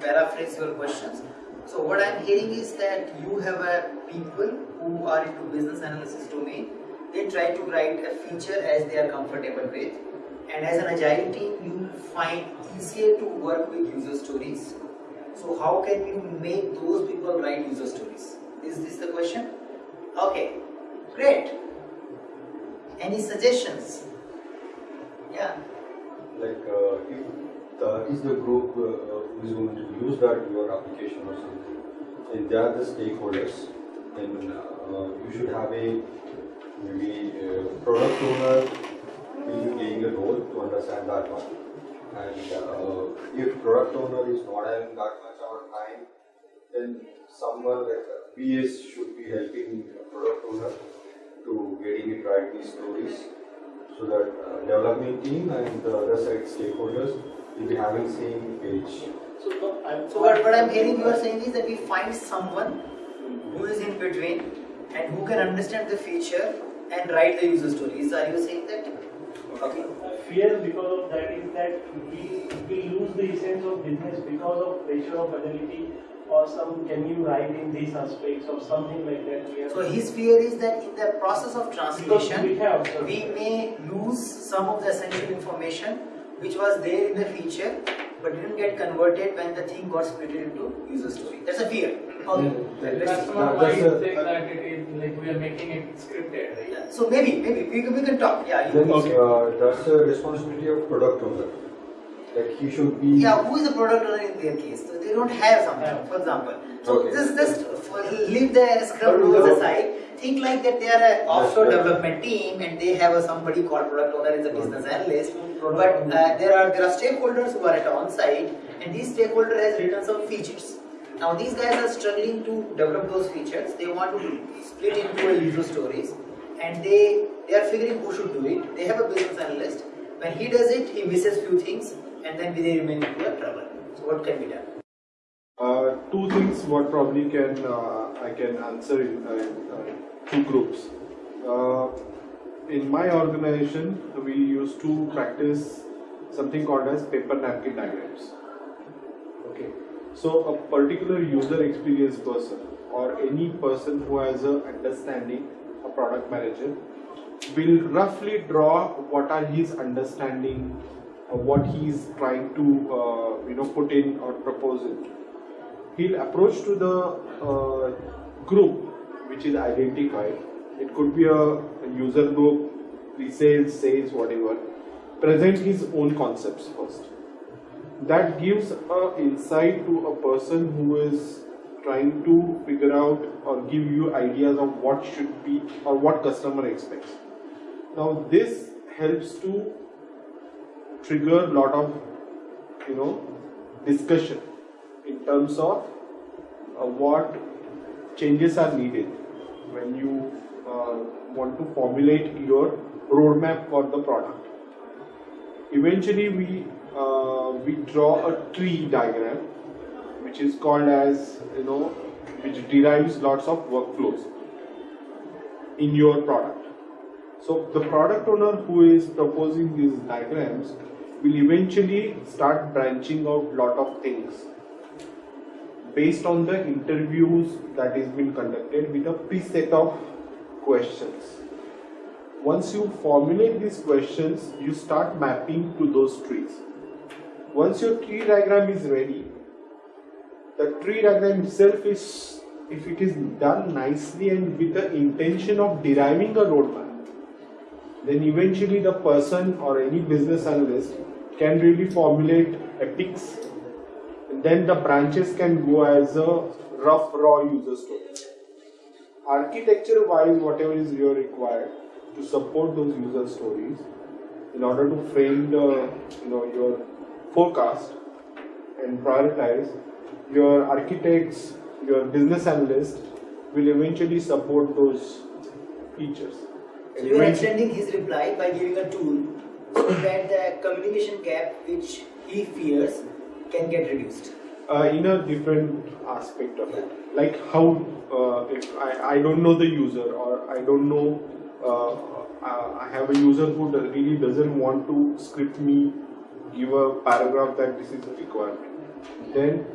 paraphrase your questions. So what I'm hearing is that you have a people who are into business analysis domain. They try to write a feature as they are comfortable with, and as an agile team, you find easier to work with user stories. So how can you make those people write user stories? Is this the question? Okay, great. Any suggestions? Yeah. Like uh, that is the group uh, who is going to use that your application or something, and they are the stakeholders, then uh, you should have a maybe a product owner will be playing a role to understand that one. And uh, if product owner is not having that much of time, then someone like BS should be helping product owner to getting it right these stories so that uh, development team and the other side stakeholders will be having same page. So, no, I'm, So what, what I'm hearing you are saying is that we find someone who is in between and who can understand the feature and write the user stories. Are you saying that? Okay. fear because of that is that we, we lose the essence of business because of pressure of fidelity or some can you write in these aspects or something like that. So his fear is that in the process of because we translation, have we may lose some of the essential information which was there in the feature but didn't get converted when the thing got split into user story. That's a fear. Okay. Let's. Customer That- might think that it is like we are making it scripted. Yeah. So maybe, maybe we can, we can talk. Yeah. Then okay. uh, that's the responsibility of product owner. Like he should be. Yeah, who is the product owner in their case? So they don't have something, for example. So Okay. just just leave the scrum But rules without- aside. Think like that they are an offshore development team and they have a, somebody called product owner as a business analyst. But uh, there are there are stakeholders who are at on site and these stakeholder has written some features. Now these guys are struggling to develop those features. They want to split into a user stories and they they are figuring who should do it. They have a business analyst. When he does it, he misses few things and then they remain into a trouble. So what can be done? Uh, two things what probably can uh, I can answer in uh, uh, two groups. Uh, in my organization, we used to practice something called as paper napkin diagrams. Okay, so a particular user experience person or any person who has a understanding, a product manager, will roughly draw what are his understanding, uh, what he is trying to uh, you know put in or propose it he'll approach to the uh, group which is identified. It could be a, a user group, pre-sales, sales, whatever. Present his own concepts first. That gives a insight to a person who is trying to figure out or give you ideas of what should be or what customer expects. Now this helps to trigger a lot of you know discussion in terms of uh, what changes are needed when you uh, want to formulate your roadmap for the product. Eventually, we uh, we draw a tree diagram, which is called as you know, which derives lots of workflows in your product. So the product owner who is proposing these diagrams will eventually start branching out lot of things based on the interviews that is been conducted with a preset of questions. Once you formulate these questions, you start mapping to those trees. Once your tree diagram is ready, the tree diagram itself is, if it is done nicely and with the intention of deriving a roadmap, then eventually the person or any business analyst can really formulate epics then the branches can go as a rough raw user story architecture wise whatever is your required to support those user stories in order to frame the you know your forecast and prioritize your architects your business analyst will eventually support those features. So you are extending his reply by giving a tool so that the communication gap which he fears can get reduced. uh, in a different aspect of it. Like how uh, if I, I don't know the user or I don't know uh, uh, I have a user who really doesn't want to script me give a paragraph that this is a requirement. then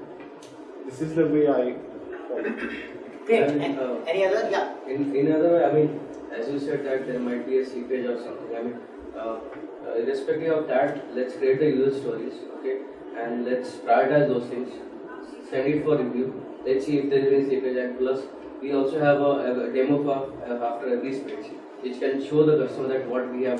this is the way I. Great. And, And, uh, any other? Yeah. In, in other way, I mean, as you said that there might be a seepage or something. I mean, uh, uh, irrespective of that, let's create the user stories, okay, and let's prioritize those things. Send it for review. Let's see if there is any seepage. And plus, we also have a, a demo for uh, after every sprint, which can show the customer that what we have.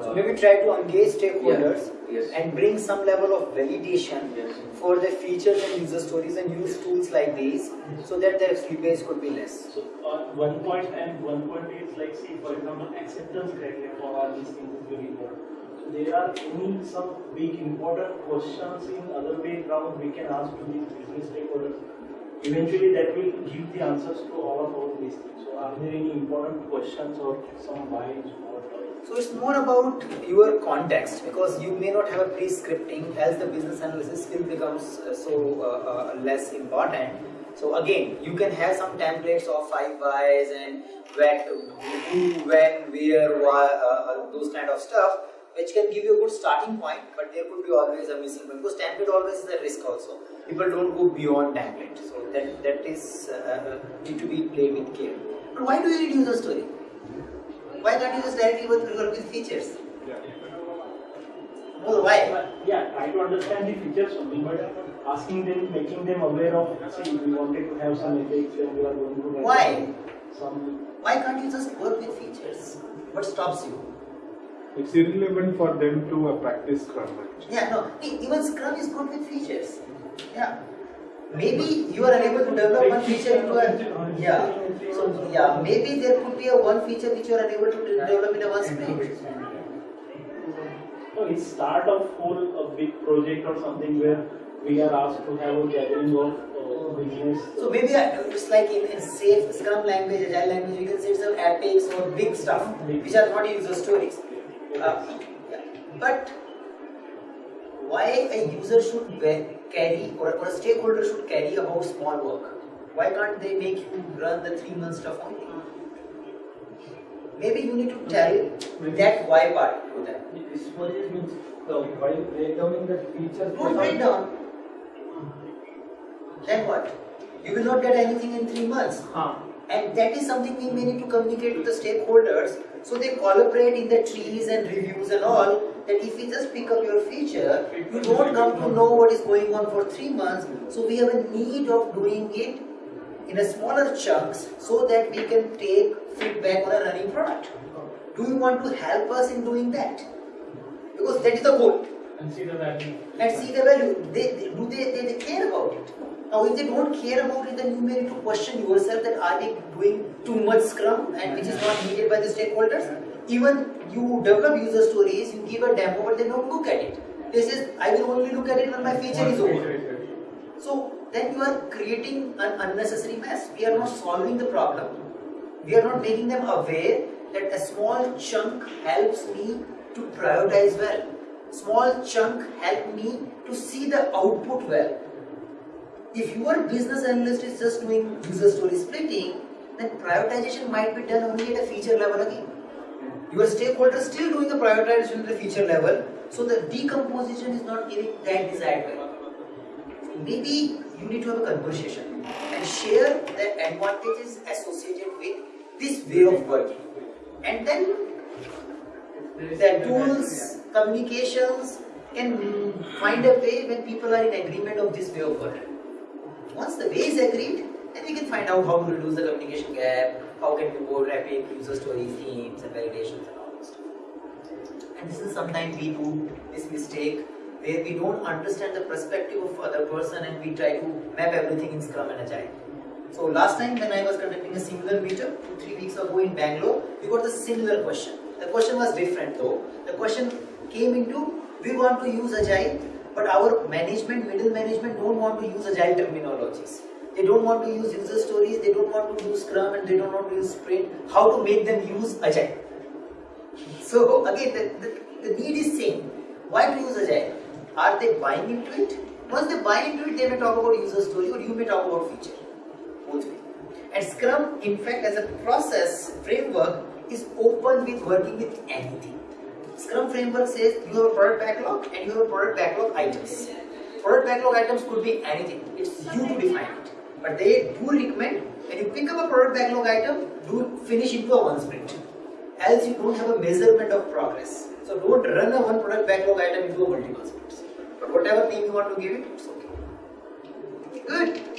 So Uh, maybe try to engage stakeholders yes. and bring some level of validation Yes. for the features and user stories and use tools like these so that their slippage could be less. So uh, one point and one point is like see for example acceptance criteria for all these things is very important. There are any some big important questions in other way round we can ask to these business stakeholders. Eventually that will give the answers to all of these things. So are there any important questions or some whys So it's more about your context because you may not have a pre-scripting as the business analysis skill becomes uh, so uh, uh, less important. So again, you can have some templates of five whys and when, who, when, where, why, uh, uh, those kind of stuff, which can give you a good starting point. But there could be always a missing point because template always is a risk also. People don't go beyond template, so that that is uh, need to be played with care. But why do you need user story? Why can't you just directly work with features? Well, why? Yeah, try to understand the features only, but asking them, making them aware of, see, we wanted to have some effects when we are going to Why? some Why can't you just work with features? What stops you? It's irrelevant for them to uh, practice Scrum actually. Yeah, no. Even Scrum is good with features. Yeah. Maybe you are unable to develop one feature into a yeah. So yeah, maybe there could be a one feature which you are unable to develop in a one sprint. No, it's start of whole a big project or something where we are asked to have a gathering of uh, business. So maybe uh, it's like in, in SAFe Scrum language, Agile language, you can say some epics or big stuff which are not user stories. Uh. But why a user should carry or, or a stakeholder should carry about small work? Why can't they make you run the three month stuff only? Maybe you need to tell that why part to them. Means the while breakdowning the features. Don't break down. Then what? You will not get anything in three months. Huh. And that is something we may need to communicate to the stakeholders so they collaborate in the trees and reviews and all. That if we just pick up your feature, you don't come to know what is going on for three months. So we have a need of doing it in a smaller chunks so that we can take feedback on a running product. Do you want to help us in doing that? Because that is the goal And see the value. and see the value. They, they do they, they, they care about it. Now, if they don't care about it, then you may need to question yourself that are they doing too much Scrum and which is not needed by the stakeholders. Even you develop user stories, you give a demo, but they don't look at it. They say, I will only look at it when my feature is over. So then you are creating an unnecessary mess. We are not solving the problem. We are not making them aware that a small chunk helps me to prioritize well. Small chunk help me to see the output well. If your business analyst is just doing user story splitting, then prioritization might be done only at a feature level again. Your stakeholder is still doing the prioritization at the feature level, so the decomposition is not giving that desired value. Maybe you need to have a conversation and share the advantages associated with this way of working. And then the tools, communications can find a way when people are in agreement of this way of working. Once the way is agreed, then we can find out how to reduce the communication gap, how can we go rapid user stories, themes, and validations and all this stuff. And this is sometimes we do this mistake where we don't understand the perspective of other person and we try to map everything in Scrum and Agile. So last time when I was conducting a similar meetup two three weeks ago in Bangalore, we got the similar question. The question was different though. The question came into we want to use Agile, but our management, middle management don't want to use Agile terminologies. They don't want to use user stories, they don't want to use Scrum and they don't want to use Sprint. How to make them use Agile? So again, the, the, the need is same. Why to use Agile? Are they buying into it? Once they buy into it, they may talk about user story or you may talk about feature. Both way. And Scrum, in fact, as a process framework, is open with working with anything. Scrum framework says you have a product backlog and you have a product backlog items. product backlog items could be anything. It's you to define it. But they do recommend when you pick up a product backlog item, do finish into a one sprint. Else you don't have a measurement of progress. So don't run a one product backlog item into a multiple sprints. But whatever theme you want to give it, it's okay. Good.